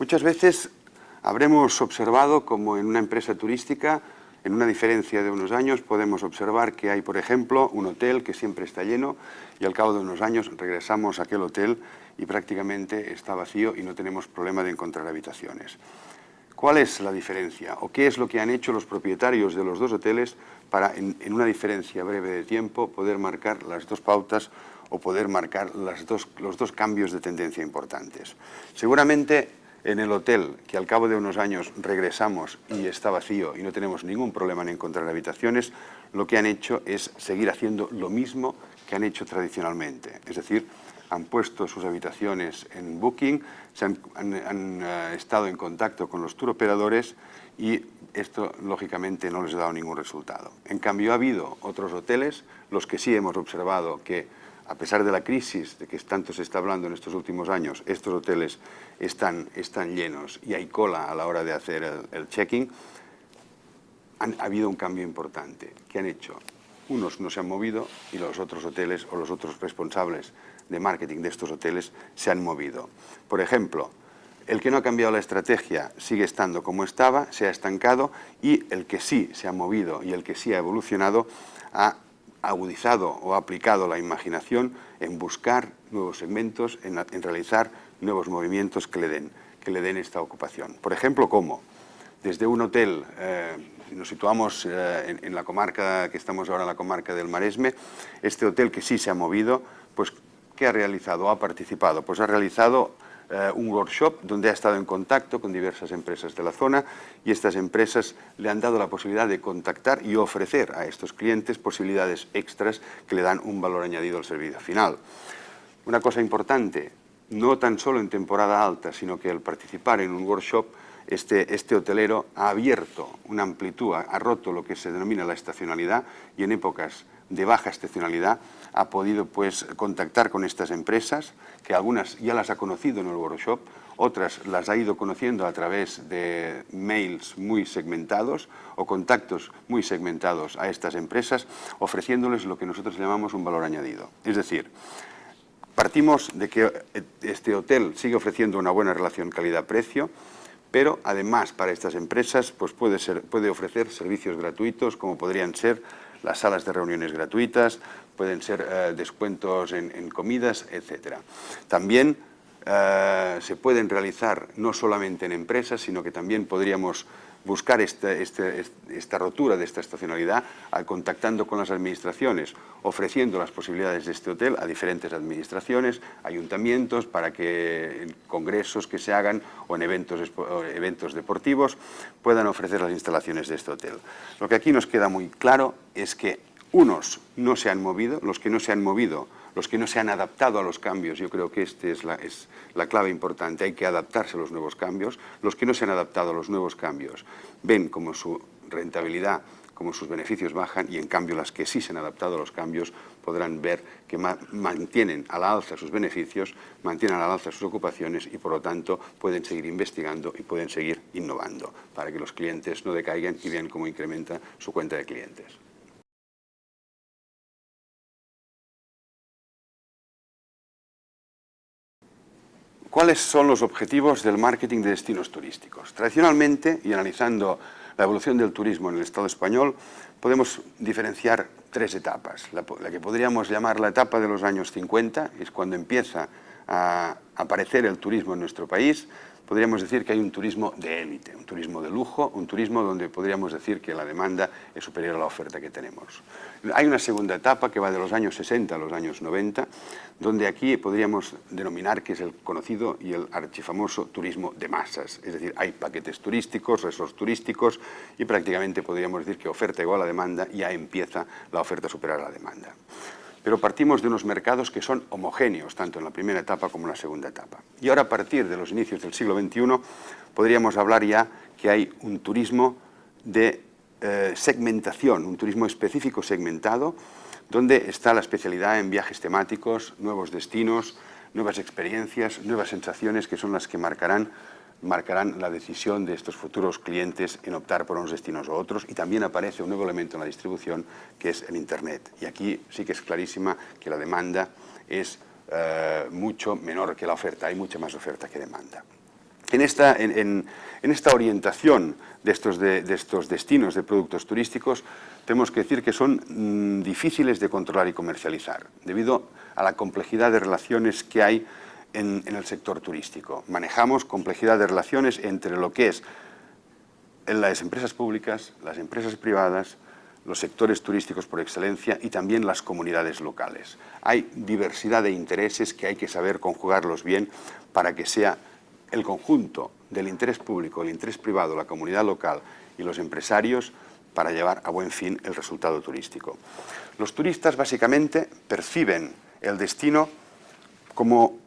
Muchas veces habremos observado como en una empresa turística, en una diferencia de unos años, podemos observar que hay, por ejemplo, un hotel que siempre está lleno y al cabo de unos años regresamos a aquel hotel y prácticamente está vacío y no tenemos problema de encontrar habitaciones. ¿Cuál es la diferencia o qué es lo que han hecho los propietarios de los dos hoteles para, en, una diferencia breve de tiempo, poder marcar las dos pautas o poder marcar los dos cambios de tendencia importantes? Seguramente en el hotel, que al cabo de unos años regresamos y está vacío y no tenemos ningún problema en encontrar habitaciones, lo que han hecho es seguir haciendo lo mismo que han hecho tradicionalmente. Es decir, han puesto sus habitaciones en Booking, se han, eh, estado en contacto con los turoperadores y esto lógicamente no les ha dado ningún resultado. En cambio ha habido otros hoteles, los que sí hemos observado que a pesar de la crisis de que tanto se está hablando en estos últimos años, estos hoteles están, están llenos y hay cola a la hora de hacer el, checking, ha habido un cambio importante. ¿Qué han hecho? Unos no se han movido y los otros hoteles o los otros responsables de marketing de estos hoteles se han movido. Por ejemplo, el que no ha cambiado la estrategia sigue estando como estaba, se ha estancado y el que sí se ha movido y el que sí ha evolucionado ha agudizado o aplicado la imaginación en buscar nuevos segmentos, en, realizar nuevos movimientos que le, den, que le den esta ocupación. Por ejemplo, ¿cómo? Desde un hotel, eh, nos situamos eh, en, la comarca, que estamos ahora en la comarca del Maresme, este hotel que sí se ha movido, pues ¿qué ha realizado? ¿Ha participado? Pues ha realizado eh, un workshop donde ha estado en contacto con diversas empresas de la zona y estas empresas le han dado la posibilidad de contactar y ofrecer a estos clientes posibilidades extras que le dan un valor añadido al servicio final. Una cosa importante, no tan solo en temporada alta, sino que al participar en un workshop este, este, hotelero ha abierto una amplitud, ha roto lo que se denomina la estacionalidad y en épocas de baja estacionalidad ha podido pues, contactar con estas empresas, que algunas ya las ha conocido en el workshop, otras las ha ido conociendo a través de mails muy segmentados o contactos muy segmentados a estas empresas, ofreciéndoles lo que nosotros llamamos un valor añadido. Es decir, partimos de que este hotel sigue ofreciendo una buena relación calidad-precio, pero además para estas empresas pues puede, ser, puede ofrecer servicios gratuitos como podrían ser las salas de reuniones gratuitas, pueden ser eh, descuentos en, comidas, etc. También eh, se pueden realizar no solamente en empresas, sino que también podríamos buscar este, este, esta rotura de esta estacionalidad contactando con las administraciones, ofreciendo las posibilidades de este hotel a diferentes administraciones, ayuntamientos, para que en congresos que se hagan o en eventos, eventos deportivos puedan ofrecer las instalaciones de este hotel. Lo que aquí nos queda muy claro es que unos no se han movido, los que no se han movido los que no se han adaptado a los cambios, yo creo que esta es la, clave importante, hay que adaptarse a los nuevos cambios, los que no se han adaptado a los nuevos cambios ven como su rentabilidad, como sus beneficios bajan y en cambio las que sí se han adaptado a los cambios podrán ver que mantienen a la alza sus beneficios, mantienen a la alza sus ocupaciones y por lo tanto pueden seguir investigando y pueden seguir innovando para que los clientes no decaigan y vean cómo incrementa su cuenta de clientes. ¿Cuáles son los objetivos del marketing de destinos turísticos? Tradicionalmente, y analizando la evolución del turismo en el Estado español, podemos diferenciar tres etapas. La, que podríamos llamar la etapa de los años 50, es cuando empieza a aparecer el turismo en nuestro país, podríamos decir que hay un turismo de élite, un turismo de lujo, un turismo donde podríamos decir que la demanda es superior a la oferta que tenemos. Hay una segunda etapa que va de los años 60 a los años 90, donde aquí podríamos denominar que es el conocido y el archifamoso turismo de masas, es decir, hay paquetes turísticos, resorts turísticos y prácticamente podríamos decir que oferta igual a demanda y ya empieza la oferta a superar la demanda pero partimos de unos mercados que son homogéneos, tanto en la primera etapa como en la segunda etapa. Y ahora, a partir de los inicios del siglo XXI, podríamos hablar ya que hay un turismo de eh, segmentación, un turismo específico segmentado, donde está la especialidad en viajes temáticos, nuevos destinos, nuevas experiencias, nuevas sensaciones que son las que marcarán marcarán la decisión de estos futuros clientes en optar por unos destinos u otros y también aparece un nuevo elemento en la distribución que es el Internet. Y aquí sí que es clarísima que la demanda es eh, mucho menor que la oferta, hay mucha más oferta que demanda. En esta, en, esta orientación de estos, de, estos, destinos de productos turísticos, tenemos que decir que son mm, difíciles de controlar y comercializar, debido a la complejidad de relaciones que hay en, el sector turístico. Manejamos complejidad de relaciones entre lo que es las empresas públicas, las empresas privadas, los sectores turísticos por excelencia y también las comunidades locales. Hay diversidad de intereses que hay que saber conjugarlos bien para que sea el conjunto del interés público, el interés privado, la comunidad local y los empresarios para llevar a buen fin el resultado turístico. Los turistas básicamente perciben el destino como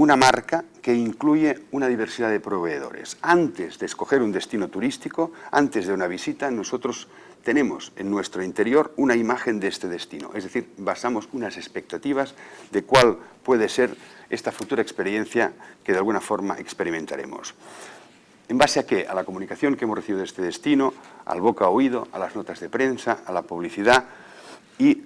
una marca que incluye una diversidad de proveedores. Antes de escoger un destino turístico, antes de una visita, nosotros tenemos en nuestro interior una imagen de este destino, es decir, basamos unas expectativas de cuál puede ser esta futura experiencia que de alguna forma experimentaremos. ¿En base a qué? A la comunicación que hemos recibido de este destino, al boca a oído, a las notas de prensa, a la publicidad y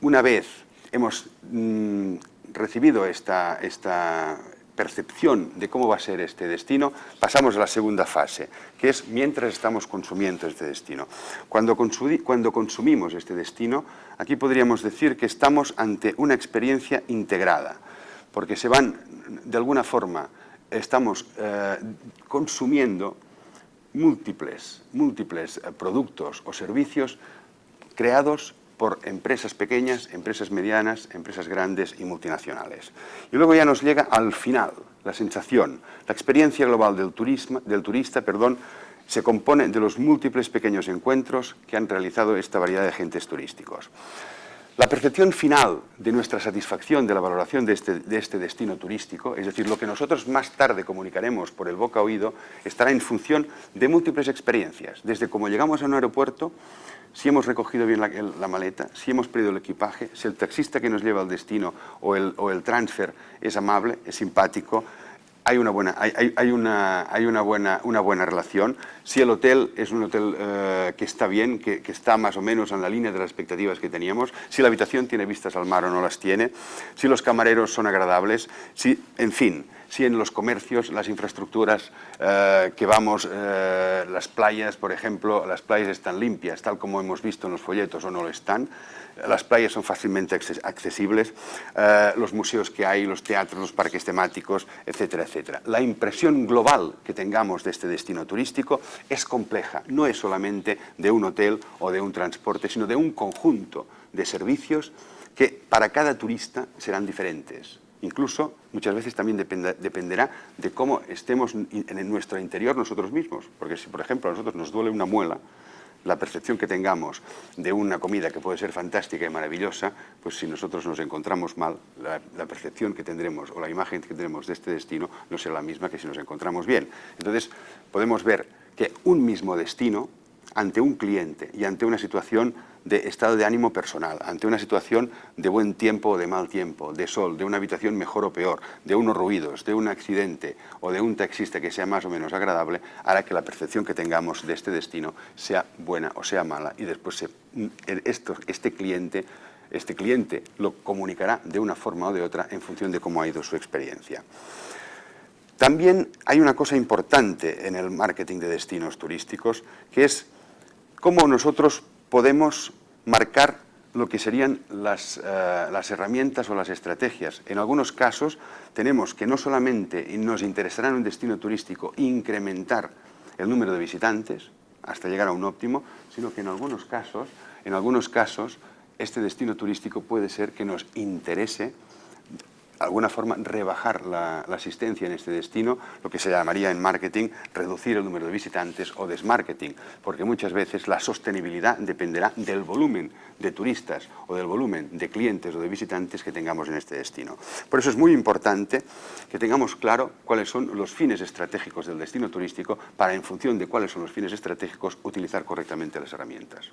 una vez hemos mm, recibido esta, esta percepción de cómo va a ser este destino, pasamos a la segunda fase, que es mientras estamos consumiendo este destino. Cuando, cuando consumimos este destino, aquí podríamos decir que estamos ante una experiencia integrada, porque se van, de alguna forma, estamos eh, consumiendo múltiples, múltiples eh, productos o servicios creados por empresas pequeñas, empresas medianas, empresas grandes y multinacionales. Y luego ya nos llega al final, la sensación, la experiencia global del, del turista perdón, se compone de los múltiples pequeños encuentros que han realizado esta variedad de agentes turísticos. La percepción final de nuestra satisfacción de la valoración de este, de este, destino turístico, es decir, lo que nosotros más tarde comunicaremos por el boca a oído, estará en función de múltiples experiencias, desde cómo llegamos a un aeropuerto, si hemos recogido bien la, maleta, si hemos pedido el equipaje, si el taxista que nos lleva al destino o el, o el transfer es amable, es simpático, hay una buena, hay, hay, una, hay una, buena, una buena relación. Si el hotel es un hotel eh, que está bien, que, que, está más o menos en la línea de las expectativas que teníamos, si la habitación tiene vistas al mar o no las tiene, si los camareros son agradables, si, en fin, si en los comercios, las infraestructuras eh, que vamos, eh, las playas, por ejemplo, las playas están limpias, tal como hemos visto en los folletos o no lo están, las playas son fácilmente accesibles, eh, los museos que hay, los teatros, los parques temáticos, etcétera, etcétera. La impresión global que tengamos de este destino turístico es compleja, no es solamente de un hotel o de un transporte, sino de un conjunto de servicios que para cada turista serán diferentes. Incluso muchas veces también dependerá de cómo estemos en nuestro interior nosotros mismos. Porque si, por ejemplo, a nosotros nos duele una muela, la percepción que tengamos de una comida que puede ser fantástica y maravillosa, pues si nosotros nos encontramos mal, la, la, percepción que tendremos o la imagen que tendremos de este destino no será la misma que si nos encontramos bien. Entonces, podemos ver que un mismo destino, ante un cliente y ante una situación de estado de ánimo personal, ante una situación de buen tiempo o de mal tiempo, de sol, de una habitación mejor o peor, de unos ruidos, de un accidente o de un taxista que sea más o menos agradable, hará que la percepción que tengamos de este destino sea buena o sea mala y después esto, este, cliente, este cliente lo comunicará de una forma o de otra en función de cómo ha ido su experiencia. También hay una cosa importante en el marketing de destinos turísticos, que es cómo nosotros podemos marcar lo que serían las, eh, las, herramientas o las estrategias. En algunos casos tenemos que no solamente nos interesará en un destino turístico incrementar el número de visitantes hasta llegar a un óptimo, sino que en algunos casos, en algunos casos este destino turístico puede ser que nos interese alguna forma rebajar la, asistencia en este destino, lo que se llamaría en marketing reducir el número de visitantes o desmarketing, porque muchas veces la sostenibilidad dependerá del volumen de turistas o del volumen de clientes o de visitantes que tengamos en este destino. Por eso es muy importante que tengamos claro cuáles son los fines estratégicos del destino turístico para, en función de cuáles son los fines estratégicos, utilizar correctamente las herramientas.